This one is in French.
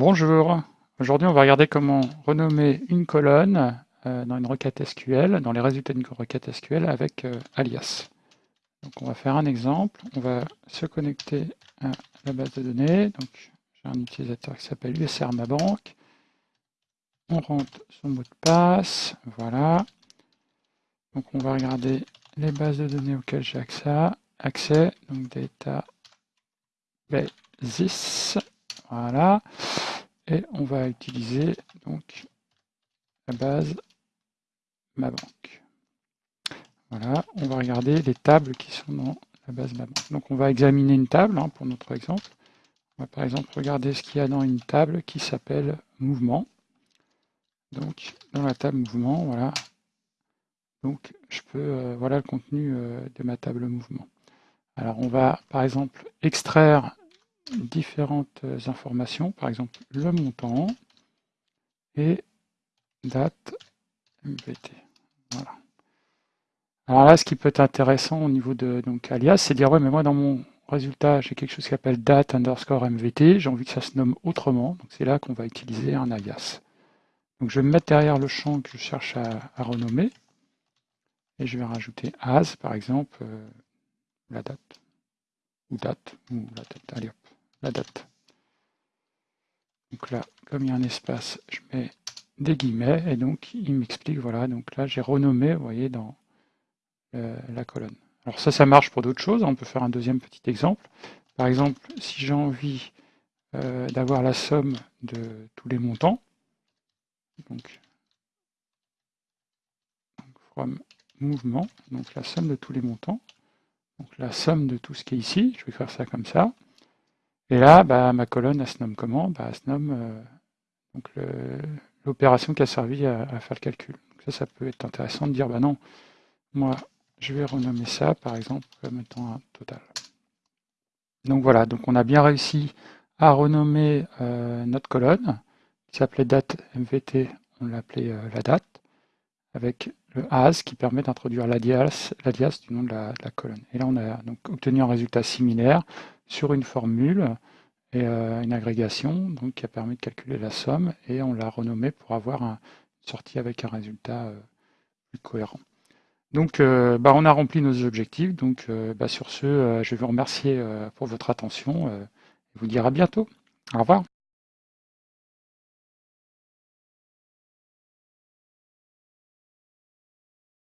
Bonjour, aujourd'hui on va regarder comment renommer une colonne euh, dans une requête SQL, dans les résultats d'une requête SQL avec euh, alias. Donc on va faire un exemple, on va se connecter à la base de données, donc j'ai un utilisateur qui s'appelle USR Ma on rentre son mot de passe, voilà, donc on va regarder les bases de données auxquelles j'ai accès, accès, donc data voilà. Et on va utiliser donc la base ma banque. Voilà, on va regarder les tables qui sont dans la base ma banque. Donc on va examiner une table hein, pour notre exemple. On va par exemple regarder ce qu'il y a dans une table qui s'appelle mouvement. Donc dans la table mouvement, voilà. Donc je peux, euh, voilà le contenu euh, de ma table mouvement. Alors on va par exemple extraire différentes informations, par exemple le montant et date MVT. Voilà. Alors là, ce qui peut être intéressant au niveau de donc alias, c'est de dire ouais, mais moi dans mon résultat, j'ai quelque chose qui s'appelle date underscore MVT, j'ai envie que ça se nomme autrement, donc c'est là qu'on va utiliser un alias. Donc je vais me mettre derrière le champ que je cherche à, renommer, et je vais rajouter as, par exemple, euh, la date, ou date, ou la date, allez la date. Donc là, comme il y a un espace, je mets des guillemets, et donc il m'explique, voilà, donc là j'ai renommé, vous voyez, dans la colonne. Alors ça, ça marche pour d'autres choses, on peut faire un deuxième petit exemple. Par exemple, si j'ai envie euh, d'avoir la somme de tous les montants, donc, donc from mouvement, donc la somme de tous les montants, donc la somme de tout ce qui est ici, je vais faire ça comme ça, et là, bah, ma colonne, elle se nomme comment? Bah, Elle se nomme euh, l'opération qui a servi à, faire le calcul. Ça, ça peut être intéressant de dire, bah non, moi, je vais renommer ça, par exemple, comme un total. Donc voilà, donc on a bien réussi à renommer euh, notre colonne, qui s'appelait date MVT, on l'appelait euh, la date, avec le as qui permet d'introduire l'alias du nom de la, de la, colonne. Et là, on a donc obtenu un résultat similaire sur une formule et euh, une agrégation donc, qui a permis de calculer la somme et on l'a renommé pour avoir un, une sortie avec un résultat euh, plus cohérent. Donc euh, bah, on a rempli nos objectifs, donc bah, sur ce, je vais vous remercier pour votre attention et vous dire à bientôt. Au revoir.